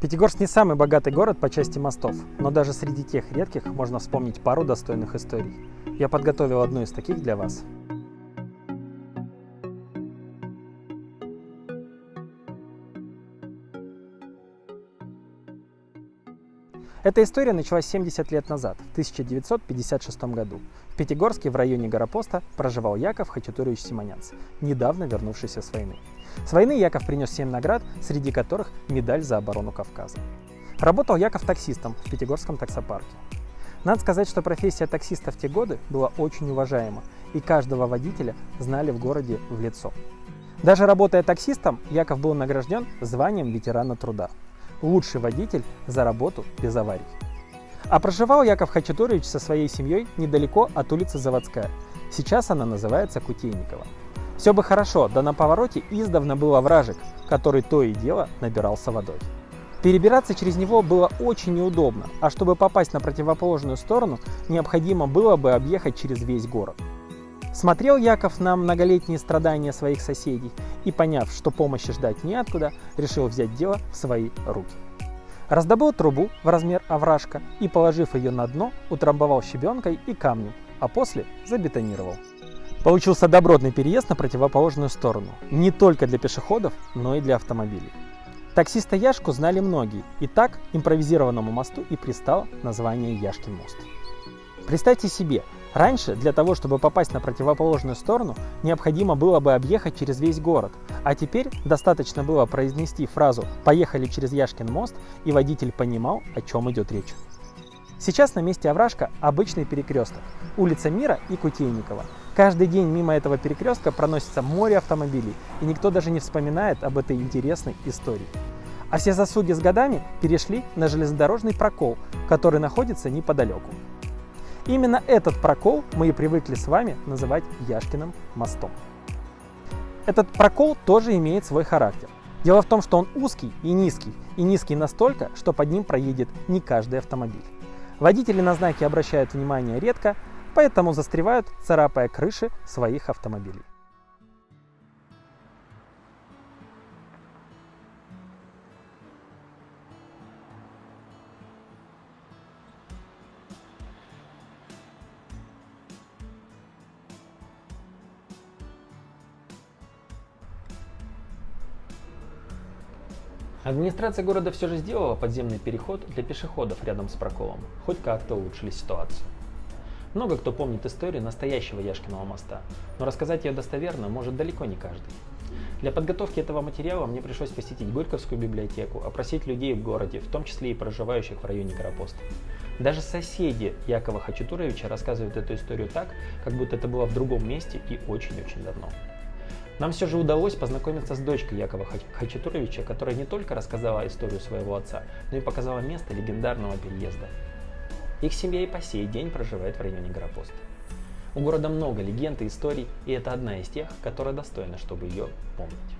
Пятигорск не самый богатый город по части мостов, но даже среди тех редких можно вспомнить пару достойных историй. Я подготовил одну из таких для вас. Эта история началась 70 лет назад, в 1956 году. В Пятигорске в районе Горопоста проживал Яков Хачатурович Симонянц, недавно вернувшийся с войны. С войны Яков принес 7 наград, среди которых медаль за оборону Кавказа. Работал Яков таксистом в Пятигорском таксопарке. Надо сказать, что профессия таксиста в те годы была очень уважаема, и каждого водителя знали в городе в лицо. Даже работая таксистом, Яков был награжден званием ветерана труда лучший водитель за работу без аварий. А проживал Яков Хачатурович со своей семьей недалеко от улицы Заводская. Сейчас она называется Кутейникова. Все бы хорошо, да на повороте издавна был овражек, который то и дело набирался водой. Перебираться через него было очень неудобно, а чтобы попасть на противоположную сторону, необходимо было бы объехать через весь город. Смотрел Яков на многолетние страдания своих соседей и, поняв, что помощи ждать неоткуда, решил взять дело в свои руки. Раздобыл трубу в размер овражка и, положив ее на дно, утрамбовал щебенкой и камнем, а после забетонировал. Получился добротный переезд на противоположную сторону, не только для пешеходов, но и для автомобилей. Таксиста Яшку знали многие, и так импровизированному мосту и пристало название Яшкин мост. Представьте себе, Раньше для того, чтобы попасть на противоположную сторону, необходимо было бы объехать через весь город, а теперь достаточно было произнести фразу «поехали через Яшкин мост» и водитель понимал, о чем идет речь. Сейчас на месте овражка обычный перекресток, улица Мира и Кутейникова. Каждый день мимо этого перекрестка проносится море автомобилей, и никто даже не вспоминает об этой интересной истории. А все заслуги с годами перешли на железнодорожный прокол, который находится неподалеку. Именно этот прокол мы и привыкли с вами называть Яшкиным мостом. Этот прокол тоже имеет свой характер. Дело в том, что он узкий и низкий, и низкий настолько, что под ним проедет не каждый автомобиль. Водители на знаки обращают внимание редко, поэтому застревают, царапая крыши своих автомобилей. Администрация города все же сделала подземный переход для пешеходов рядом с проколом, хоть как-то улучшили ситуацию. Много кто помнит историю настоящего Яшкиного моста, но рассказать ее достоверно может далеко не каждый. Для подготовки этого материала мне пришлось посетить Горьковскую библиотеку, опросить людей в городе, в том числе и проживающих в районе Горопоста. Даже соседи Якова Хачатуровича рассказывают эту историю так, как будто это было в другом месте и очень-очень давно. Нам все же удалось познакомиться с дочкой Якова Хачатуровича, которая не только рассказала историю своего отца, но и показала место легендарного переезда. Их семья и по сей день проживает в районе Горопоста. У города много легенд и историй, и это одна из тех, которая достойна, чтобы ее помнить.